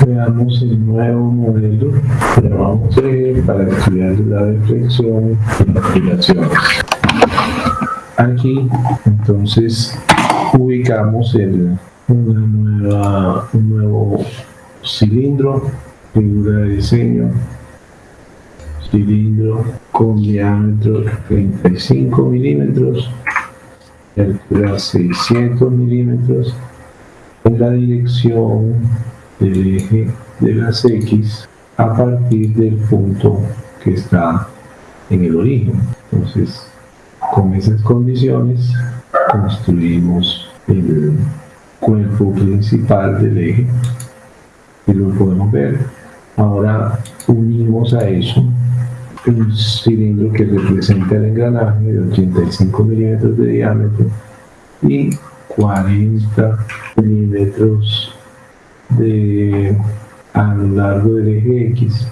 Veamos el nuevo modelo que vamos a ver para estudiar la deflexión y las aplicaciones. Aquí, entonces, ubicamos el, un nuevo cilindro, figura de diseño, cilindro con diámetro 35 milímetros, altura 600 milímetros, en la dirección del eje de las X a partir del punto que está en el origen. Entonces, con esas condiciones construimos el cuerpo principal del eje y lo podemos ver. Ahora unimos a eso un cilindro que representa el engranaje de 85 milímetros de diámetro y 40 milímetros de, a lo largo del eje X,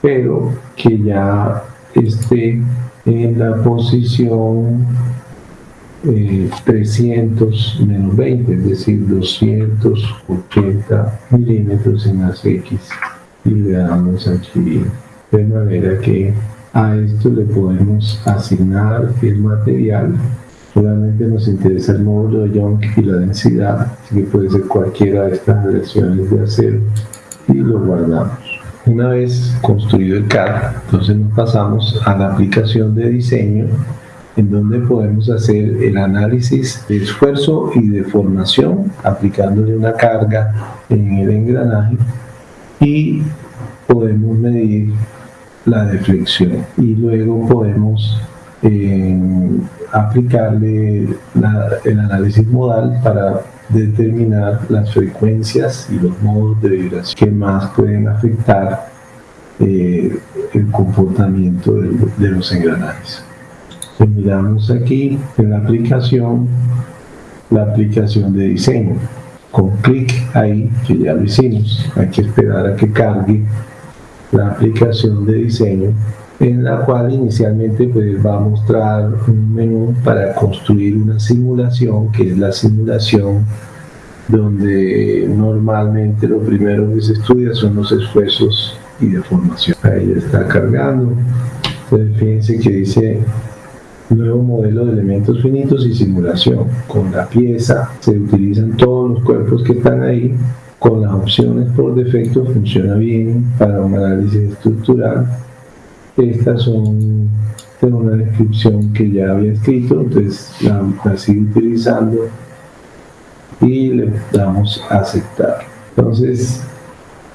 pero que ya esté en la posición 300 eh, menos 20, es decir, 280 milímetros en las X y le damos aquí de manera que a esto le podemos asignar el material Solamente nos interesa el módulo de Young y la densidad, que puede ser cualquiera de estas versiones de acero y lo guardamos. Una vez construido el CAD, entonces nos pasamos a la aplicación de diseño en donde podemos hacer el análisis de esfuerzo y de formación aplicándole una carga en el engranaje y podemos medir la deflexión y luego podemos eh, aplicarle el análisis modal para determinar las frecuencias y los modos de vibración que más pueden afectar eh, el comportamiento de, los engranajes. miramos aquí en la aplicación, la aplicación de diseño. Con clic ahí, que ya lo hicimos, hay que esperar a que cargue la aplicación de diseño en la cual inicialmente pues, va a mostrar un menú para construir una simulación, que es la simulación donde normalmente lo primero que se estudia son los esfuerzos y deformación. Ahí está cargando. Entonces fíjense que dice nuevo modelo de elementos finitos y simulación. Con la pieza se utilizan todos los cuerpos que están ahí. Con las opciones por defecto funciona bien para un análisis estructural estas son, tengo una descripción que ya había escrito, entonces la, sigo utilizando y le damos a aceptar. Entonces,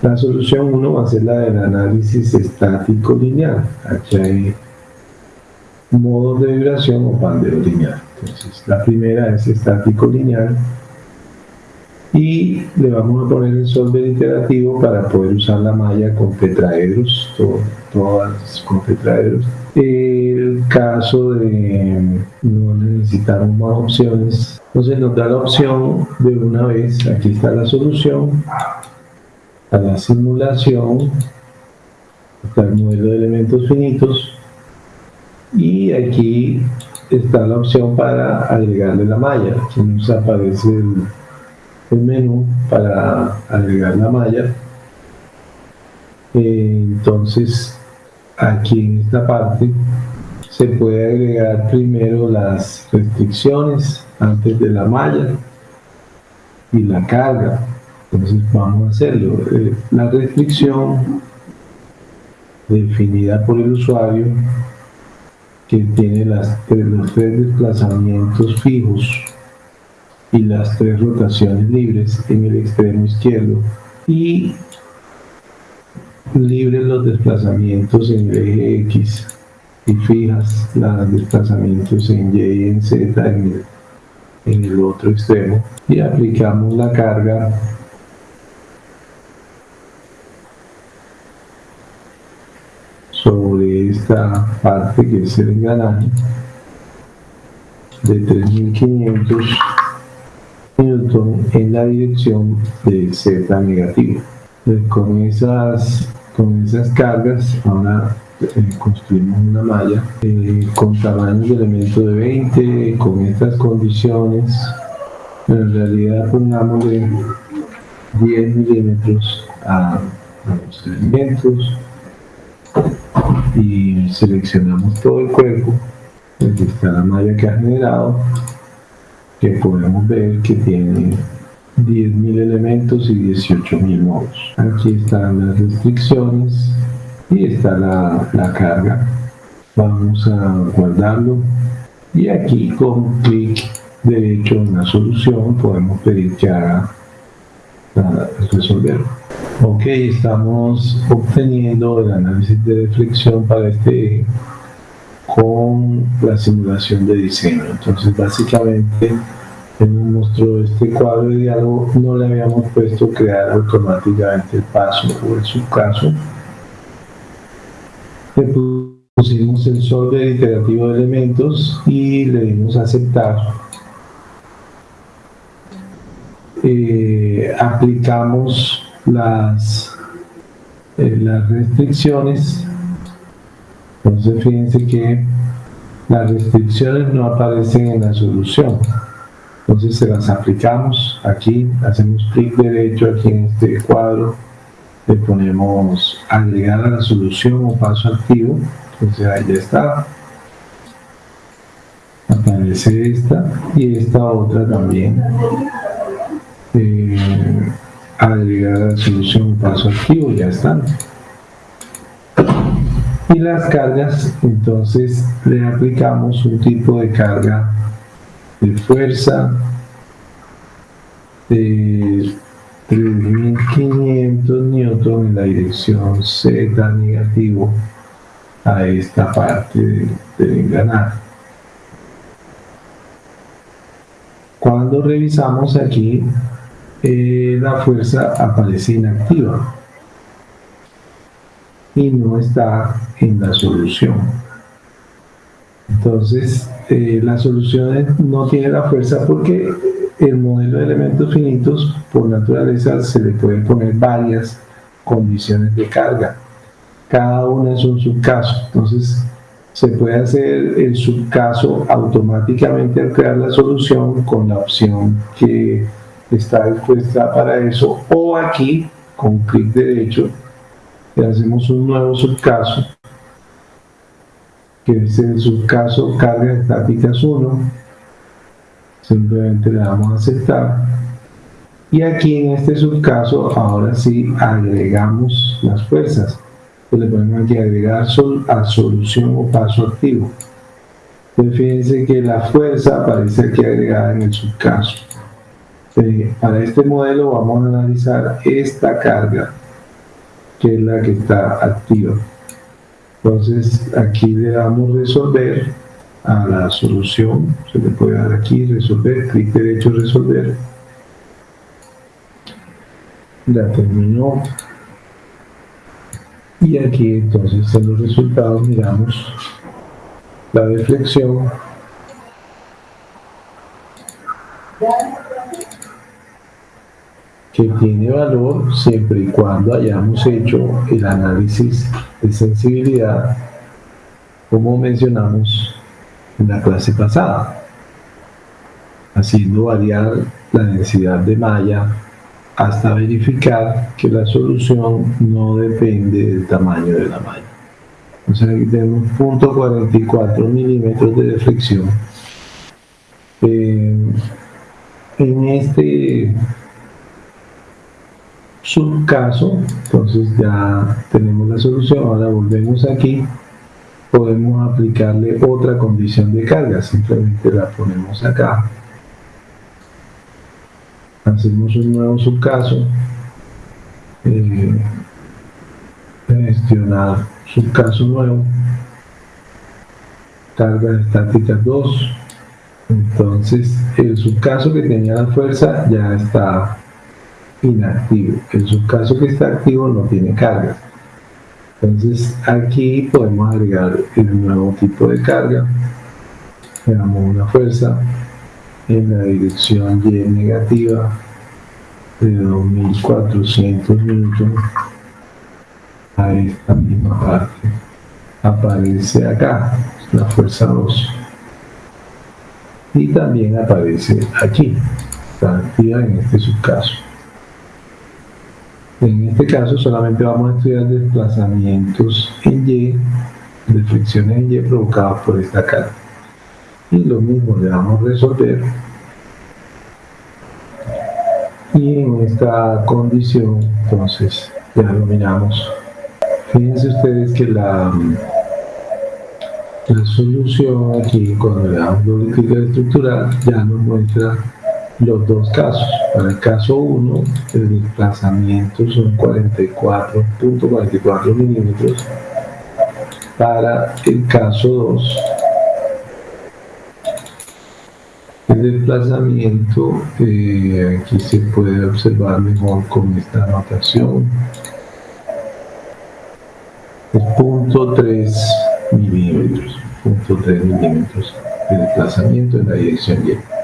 la solución 1 va a ser la del análisis estático lineal. Aquí hay modos de vibración o bandeo lineal. Entonces, la primera es estático lineal y le vamos a poner el solver iterativo para poder usar la malla con tetraedros, todas con tetraedros. El caso de no necesitamos más opciones, entonces nos da la opción de una vez, aquí está la solución, a la simulación, está el modelo de elementos finitos y aquí está la opción para agregarle la malla, aquí nos aparece el menú para agregar la malla. Eh, entonces aquí en esta parte se puede agregar primero las restricciones antes de la malla y la carga. Entonces vamos a hacerlo. Eh, la restricción definida por el usuario que tiene las, los tres desplazamientos fijos y las tres rotaciones libres en el extremo izquierdo. Y libres los desplazamientos en el eje X y fijas los desplazamientos en Y y en Z en el, otro extremo. Y aplicamos la carga sobre esta parte que es el engranaje de 3500 Newton en la dirección de Z negativo. con, esas, con esas cargas, ahora eh, construimos una malla eh, con tamaño de elemento de 20, con estas condiciones. En realidad pongámosle 10 milímetros a, los elementos y seleccionamos todo el cuerpo aquí está la malla que ha generado que podemos ver que tiene 10.000 elementos y 18.000 nodos aquí están las restricciones y está la, la carga. Vamos a guardarlo. Y aquí con clic derecho en la solución podemos pedir que haga resolver. Ok, estamos obteniendo el análisis de deflexión para este con la simulación de diseño. Entonces, básicamente, nos mostró este cuadro de diálogo, no le habíamos puesto crear automáticamente el paso o el subcaso. Le pusimos el solver iterativo de elementos y le dimos aceptar eh, aplicamos las, eh, las restricciones. Entonces fíjense que las restricciones no aparecen en la solución. Entonces se las aplicamos aquí, hacemos clic derecho aquí en este cuadro, le ponemos agregar a la solución o paso activo, entonces ahí ya está. Aparece esta y esta otra también eh, agregar la solución paso activo, ya están. Y las cargas, entonces le aplicamos un tipo de carga de fuerza de 3500 newton en la dirección Z negativo a esta parte del engranaje. Cuando revisamos aquí eh, la fuerza aparece inactiva y no está en la solución. Entonces, eh, la solución no tiene la fuerza porque el modelo de elementos finitos, por naturaleza, se le pueden poner varias condiciones de carga. Cada una es un subcaso. Entonces, se puede hacer el subcaso automáticamente al crear la solución con la opción que está dispuesta para eso o aquí con clic derecho le hacemos un nuevo subcaso que es el subcaso carga estáticas 1 simplemente le damos a aceptar. Y aquí en este subcaso ahora sí agregamos las fuerzas le ponemos aquí agregar a solución o paso activo. Entonces fíjense que la fuerza aparece aquí agregada en el subcaso. Este, para este modelo vamos a analizar esta carga, que es la que está activa. Entonces aquí le damos resolver a la solución, se le puede dar aquí resolver, clic derecho resolver. Ya terminó. Y aquí entonces en los resultados miramos la deflexión que tiene valor siempre y cuando hayamos hecho el análisis de sensibilidad como mencionamos en la clase pasada haciendo variar la densidad de malla hasta verificar que la solución no depende del tamaño de la malla. Entonces aquí tenemos 0.44 milímetros de deflexión. Eh, en este subcaso, entonces ya tenemos la solución, ahora volvemos aquí, podemos aplicarle otra condición de carga, simplemente la ponemos acá, hacemos un nuevo subcaso, eh, gestionar subcaso nuevo, carga estática 2, entonces el subcaso que tenía la fuerza ya está inactivo. En su caso que está activo no tiene carga. Entonces aquí podemos agregar el nuevo tipo de carga. Le damos una fuerza en la dirección Y negativa de 2400 newton a esta misma parte. Aparece acá la fuerza 2 y también aparece aquí, está activa en este subcaso. En este caso solamente vamos a estudiar desplazamientos en Y, de fricciones en Y provocadas por esta carga. Y lo mismo le vamos a resolver. Y en esta condición, entonces, ya lo miramos. Fíjense ustedes que la, la solución aquí, cuando le damos doble clic estructural, ya nos muestra los dos casos. Para el caso 1, el desplazamiento son 44.44 milímetros. Para el caso 2, el desplazamiento, eh, aquí se puede observar mejor con esta anotación, es 0.3 milímetros, 0.3 milímetros de desplazamiento en la dirección Y.